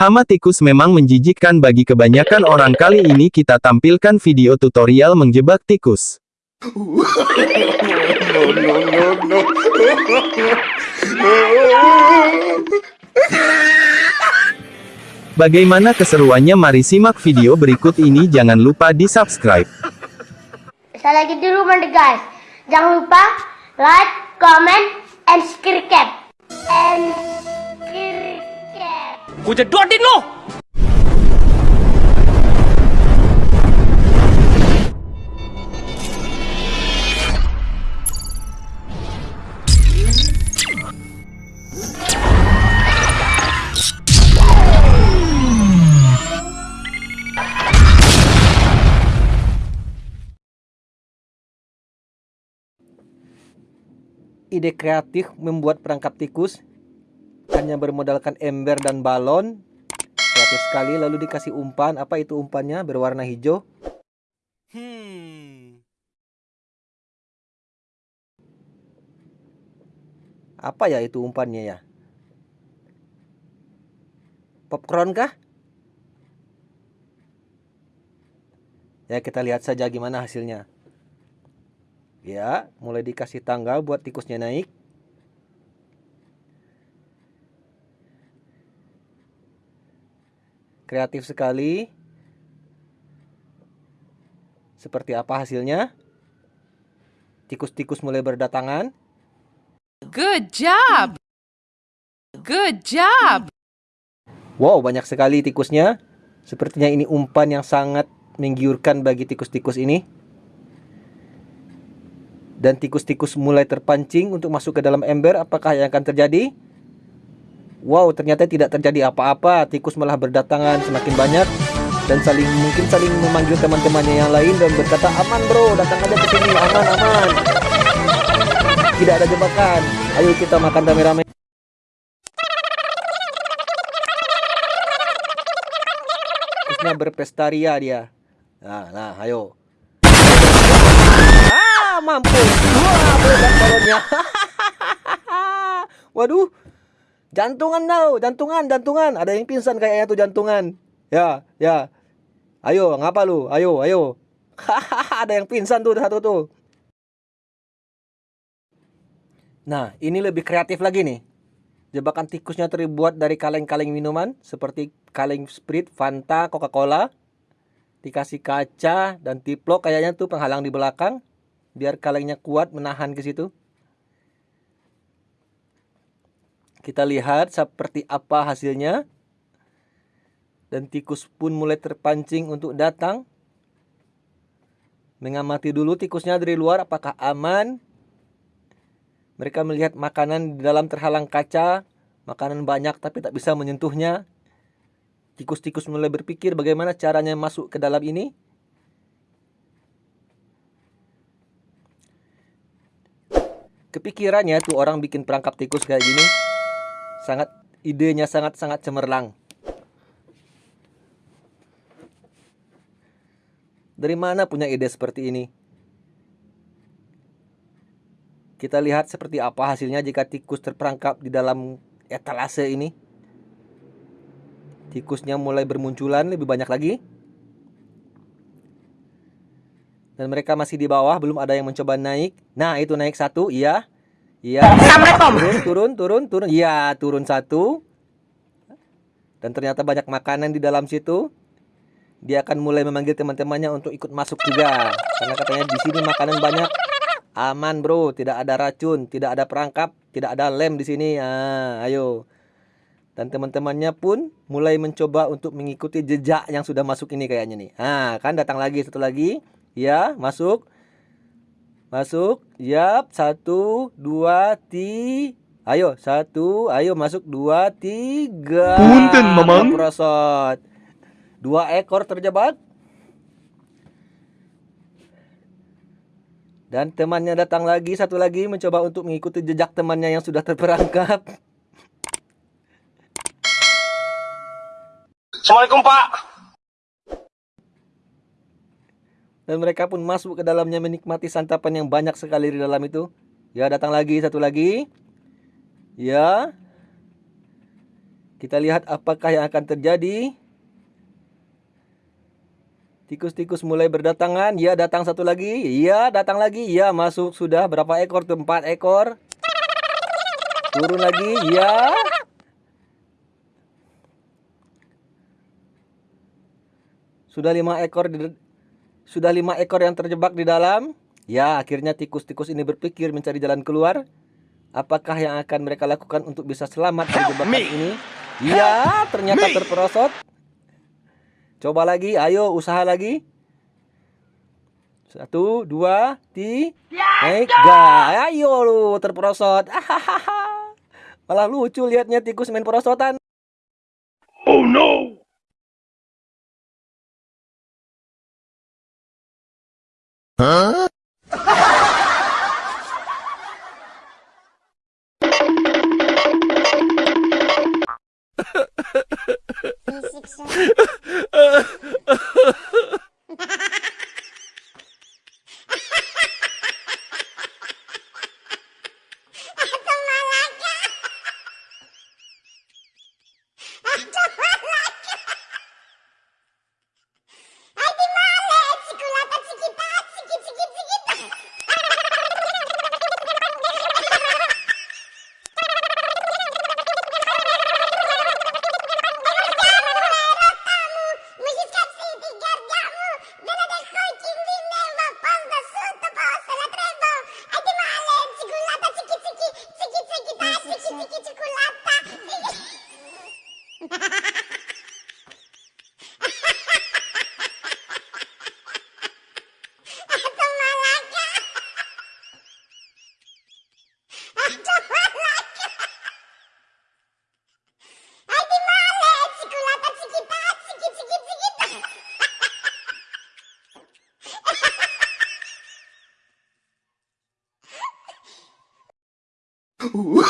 Hama tikus memang menjijikkan bagi kebanyakan orang kali ini kita tampilkan video tutorial menjebak tikus. Bagaimana keseruannya mari simak video berikut ini jangan lupa di subscribe. Saya lagi di rumah deh guys. Jangan lupa like, comment, and subscribe. And ide kreatif membuat perangkap tikus hanya bermodalkan ember dan balon. Kreatif sekali lalu dikasih umpan. Apa itu umpannya? Berwarna hijau? Hmm. apa ya itu umpannya ya? Popcorn kah? Ya kita lihat saja gimana hasilnya. Ya, mulai dikasih tangga buat tikusnya naik. Kreatif sekali. Seperti apa hasilnya? Tikus-tikus mulai berdatangan. Good job. Good job. Wow, banyak sekali tikusnya. Sepertinya ini umpan yang sangat menggiurkan bagi tikus-tikus ini dan tikus-tikus mulai terpancing untuk masuk ke dalam ember, apakah yang akan terjadi? Wow, ternyata tidak terjadi apa-apa. Tikus malah berdatangan semakin banyak dan saling mungkin saling memanggil teman-temannya yang lain dan berkata, "Aman, Bro, datang aja ke sini, aman, aman." Tidak ada jebakan. Ayo kita makan rame-rame. Tikusnya berpestaria dia. Nah, nah, ayo mampu. Wah, meledak balonnya. Waduh. Jantungan tau, jantungan, jantungan. Ada yang pingsan kayaknya tuh jantungan. Ya, ya. Ayo, ngapa lu? Ayo, ayo. Ada yang pingsan tuh satu tuh. Nah, ini lebih kreatif lagi nih. Jebakan tikusnya terbuat dari kaleng-kaleng minuman seperti kaleng Sprite, Fanta, Coca-Cola. Dikasih kaca dan tiplok kayaknya tuh penghalang di belakang biar kalengnya kuat menahan ke situ. Kita lihat seperti apa hasilnya. Dan tikus pun mulai terpancing untuk datang. Mengamati dulu tikusnya dari luar apakah aman. Mereka melihat makanan di dalam terhalang kaca. Makanan banyak tapi tak bisa menyentuhnya. Tikus-tikus mulai berpikir bagaimana caranya masuk ke dalam ini. kepikirannya tuh orang bikin perangkap tikus kayak gini sangat idenya sangat-sangat cemerlang. Dari mana punya ide seperti ini? Kita lihat seperti apa hasilnya jika tikus terperangkap di dalam etalase ini. Tikusnya mulai bermunculan lebih banyak lagi. dan mereka masih di bawah belum ada yang mencoba naik nah itu naik satu iya iya. Turun turun turun turun. Iya turun satu. Dan ternyata banyak makanan di dalam situ. Dia akan mulai memanggil teman-temannya untuk ikut masuk juga. Karena katanya di sini makanan banyak. Aman bro. Tidak ada racun tidak ada perangkap tidak ada lem di sini. Ah ayo. Dan teman-temannya pun mulai mencoba untuk mengikuti jejak yang sudah masuk ini kayaknya nih. Ah kan datang lagi satu lagi. Ya, masuk. Masuk. Yap, satu, dua, tiga. Ayo, satu, ayo masuk dua, tiga. Punten, Mamang. Prosot. Dua ekor terjebak. Dan temannya datang lagi, satu lagi mencoba untuk mengikuti jejak temannya yang sudah terperangkap. Assalamualaikum Pak. Dan mereka pun masuk ke dalamnya menikmati santapan yang banyak sekali di dalam itu. Ya, datang lagi satu lagi. Ya. Kita lihat apakah yang akan terjadi. Tikus-tikus mulai berdatangan. Ya, datang satu lagi. Iya, datang lagi. Ya, masuk sudah. Berapa ekor tuh? Empat ekor. Turun lagi. Ya. Sudah lima ekor sudah lima ekor yang terjebak di dalam. Ya, akhirnya tikus-tikus ini berpikir mencari jalan keluar. Apakah yang akan mereka lakukan untuk bisa selamat dari jebakan ini? Ya, ternyata terperosot. Coba lagi, ayo usaha lagi. Satu, dua, tiga. Ayo lu, terperosot. Malah lucu liatnya tikus main perosotan. Oh no! Huh?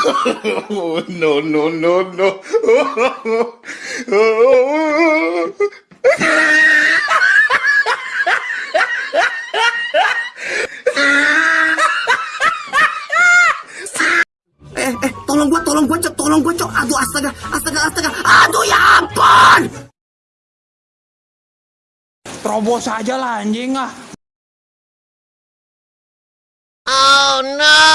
Oh, no, no, no, no. Eh, eh, tolong gua, tolong gua, cok, tolong gua, cok. Aduh, astaga, astaga, astaga. Aduh, ya ampun! Terobos aja lah anjing ah. Woi,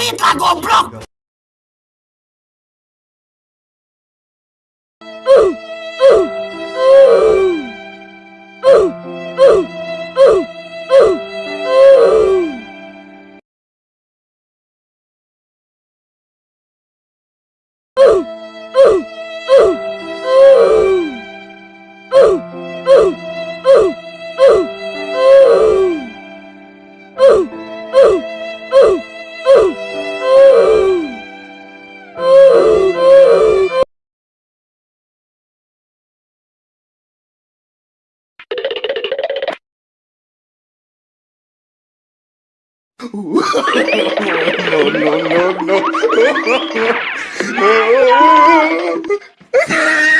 Uy, Dragon Block! No, no, no, no.